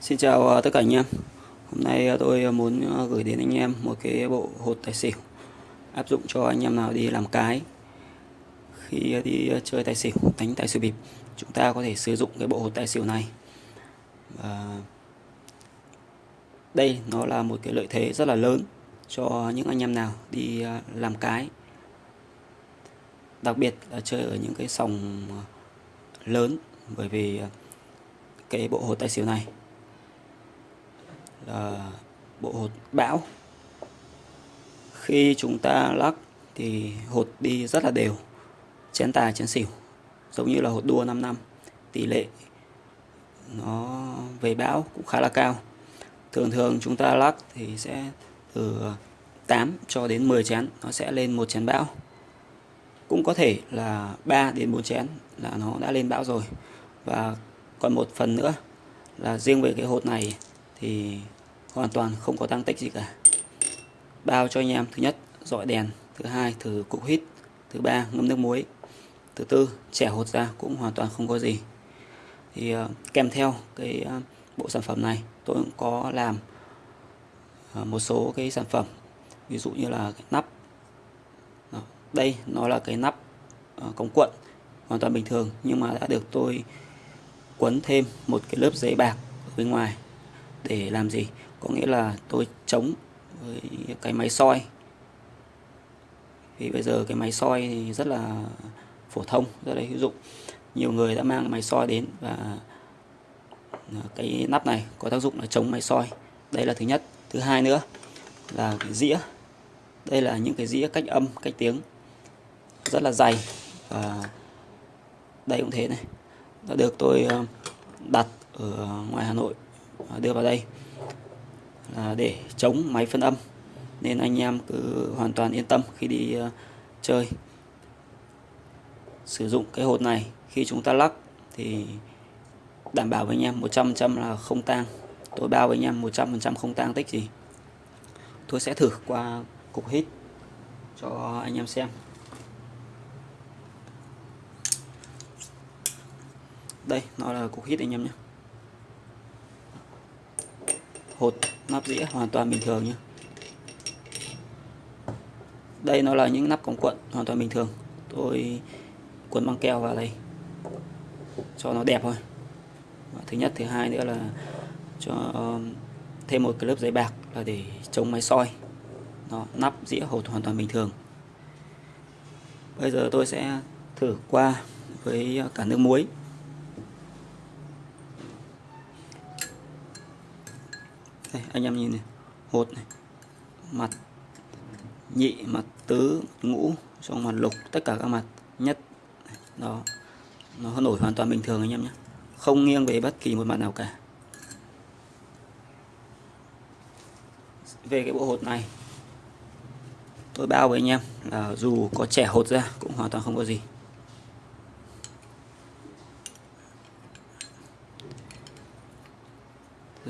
Xin chào à, tất cả anh em. Hôm nay à, tôi à, muốn gửi đến anh em một cái bộ hột tài xỉu áp dụng cho anh em nào đi làm cái. Khi đi chơi tài xỉu, đánh tài xỉu bịp chúng ta có thể sử dụng cái bộ hột tài xỉu này. Và đây nó là một cái lợi thế rất là lớn cho những anh em nào đi làm cái. Đặc biệt là chơi ở những cái sòng lớn bởi vì cái bộ hột tài xỉu này là bộ hột bão. Khi chúng ta lắc thì hột đi rất là đều, chén tài, chén xỉu, giống như là hột đua 5 năm. Tỷ lệ nó về bão cũng khá là cao. Thường thường chúng ta lắc thì sẽ từ 8 cho đến 10 chén, nó sẽ lên một chén bão. Cũng có thể là 3 đến 4 chén là nó đã lên bão rồi. Và còn một phần nữa là riêng về cái hột này thì hoàn toàn không có tăng tích gì cả. Bao cho anh em thứ nhất dọi đèn thứ hai thử cục hít thứ ba ngâm nước muối thứ tư trẻ hột ra cũng hoàn toàn không có gì. Thì uh, kèm theo cái uh, bộ sản phẩm này tôi cũng có làm uh, một số cái sản phẩm ví dụ như là cái nắp. Đó. đây nó là cái nắp uh, cống cuộn hoàn toàn bình thường nhưng mà đã được tôi quấn thêm một cái lớp giấy bạc ở bên ngoài để làm gì? Có nghĩa là tôi chống với cái máy soi. Vì bây giờ cái máy soi thì rất là phổ thông, rất là hữu dụng. Nhiều người đã mang máy soi đến và à, cái nắp này có tác dụng là chống máy soi. Đây là thứ nhất. Thứ hai nữa là cái dĩa. Đây là những cái dĩa cách âm, cách tiếng. Rất là dày và đây cũng thế này. Đã được tôi à, đặt ở ngoài Hà Nội. Ờ, đưa vào đây là để chống máy phân âm. Nên anh em cứ hoàn toàn yên tâm khi đi ờ, chơi. Sử dụng cái hột này khi chúng ta lắc thì đảm bảo với anh em 100% là không tang. Tôi bao với anh em 100% không tang tích gì. Tôi sẽ thử qua cục hít cho anh em xem. Đây, nó là cục hít anh em nhé hột nắp dĩa hoàn toàn bình thường nhé đây nó là những nắp cổng cuộn hoàn toàn bình thường. Tôi cuốn băng keo vào đây, cho nó đẹp thôi. Thứ nhất, thứ hai nữa là cho um, thêm một cái lớp giấy bạc là để chống máy soi. Nó nắp dĩa hột hoàn toàn bình thường. Bây giờ tôi sẽ thử qua với cả nước muối. Đây anh em nhìn này. Hột này. Mặt. Nhị mặt tứ, mặt ngũ, xong mặt lục, tất cả các mặt. Nhất. Đó. Nó nổi hoàn toàn bình thường anh em nhé. Không nghiêng về bất kỳ một mặt nào cả. Về cái bộ hột này, tôi bao với anh em là dù có trẻ hột ra, cũng hoàn toàn không có gì.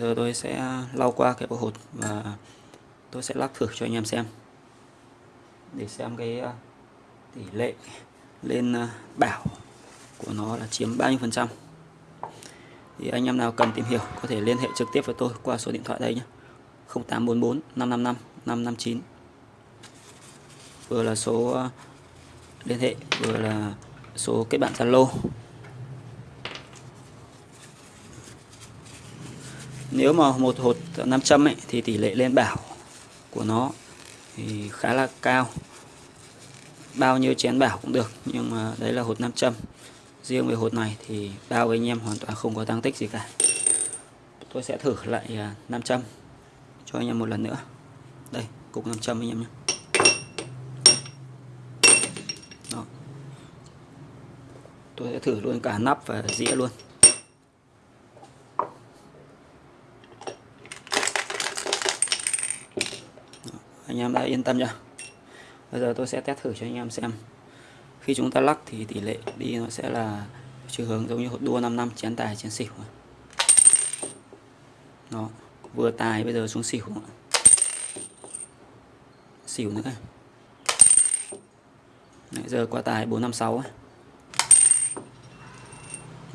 Giờ tôi sẽ lau qua cái bộ hột và tôi sẽ lắc thử cho anh em xem. Để xem cái ờ, tỷ lệ lên ờ, bảo của nó là chiếm bao nhiêu phần trăm. Thì anh em nào cần tìm hiểu có thể liên hệ trực tiếp với tôi qua số điện thoại đây nhé. 0844 555 559 vừa là số ờ, liên hệ, vừa là số kết bạn Zalo. Nếu mà một hột 500 ấy, thì tỷ lệ lên bảo của nó thì khá là cao. Bao nhiêu chén bảo cũng được nhưng mà đấy là hột 500 riêng về hột này thì bao anh em hoàn toàn không có tăng tích gì cả. Tôi sẽ thử lại à, 500 cho anh em một lần nữa. Đây cục 500 anh em nhé. Đó. tôi sẽ thử luôn cả nắp và dĩa luôn. Anh em đã yên tâm chưa? Bây giờ tôi sẽ test thử cho anh em xem. Khi chúng ta lắc thì tỷ lệ đi nó sẽ là chiều hướng giống như đua 5 năm chén tài chén xỉu. Nó vừa tài bây giờ xuống xỉu. Xỉu nữa Đấy, giờ qua tài 456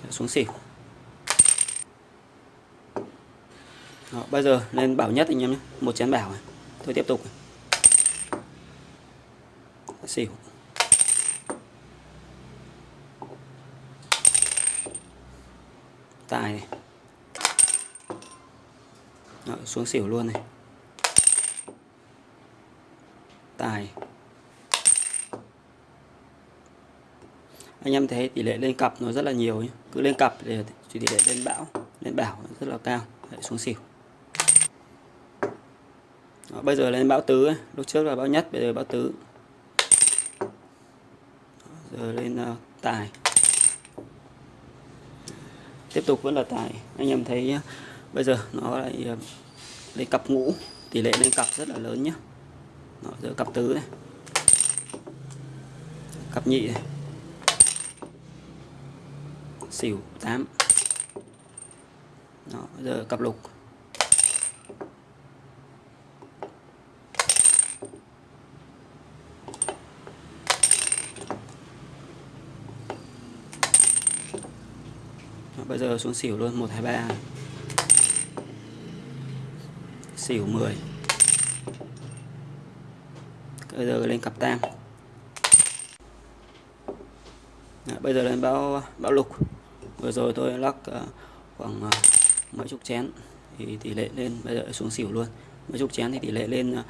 xuống xỉu. Đó, bây giờ lên bảo nhất anh em nhé. Một chén bảo tôi tiếp tục xỉu. Tài này. Đó, xuống xỉu luôn này. Tài. Anh em thấy tỷ lệ lên cặp nó rất là nhiều nhé. cứ lên cặp thì tỷ lệ lên bão lên bảo rất là cao. Đấy, xuống xỉu. Đó, bây giờ lên bão tứ ấy. lúc trước là bão nhất bây giờ bão tứ. Giờ lên uh, tài. Tiếp tục vẫn là tài. Anh em thấy uh, bây giờ nó lại uh, cặp ngũ tỷ lệ lên cặp rất là lớn nhé nó giờ cặp tứ này. Cặp nhị này. Xỉu 8 Đó, giờ cặp lục Đó, bây giờ xuống xỉu luôn 123 xỉu 10 bây giờ lên cặp tam. Đó, bây giờ lên báo báo lục. Vừa rồi tôi lắc uh, khoảng uh, mấy chục chén thì tỷ lệ lên bây giờ xuống xỉu luôn. Mấy chục chén thì tỷ lệ lên uh,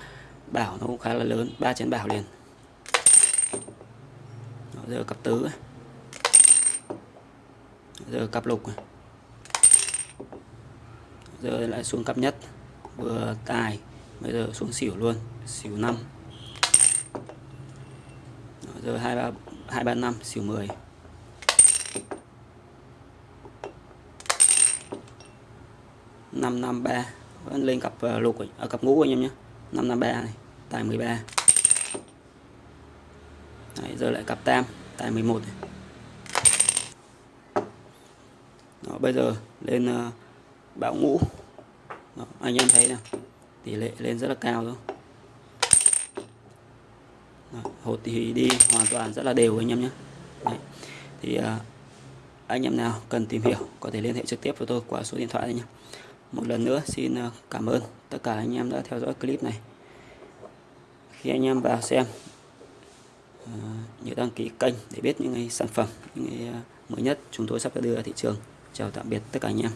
bảo nó cũng khá là lớn ba chén bảo liền. Đó, giờ cặp tứ giờ cặp lục giờ lại xuống cặp nhất. Vừa tài bây giờ xuống xỉu luôn. Xỉu 5 giờ hai ba hai ba năm xỉu 10 553 vẫn lên cặp à, lục ở à, cặp ngũ anh em nhé. 553 này. Tài 13 Đấy, giờ lại cặp tam tài 11 này. Đó, bây giờ lên uh, bão ngũ. Đó, anh em thấy nào tỷ lệ lên rất là cao rồi hột thì đi hoàn toàn rất là đều anh em nhé. Đấy. thì uh, anh em nào cần tìm hiểu có thể liên hệ trực tiếp với tôi qua số điện thoại này nhé. Một lần nữa xin ờ, cảm ơn tất cả anh em đã theo dõi clip này. Khi anh em vào xem nhớ đăng ký kênh để biết những cái sản phẩm những cái mới nhất chúng tôi sắp đưa ra thị trường chào tạm biệt tất cả anh em.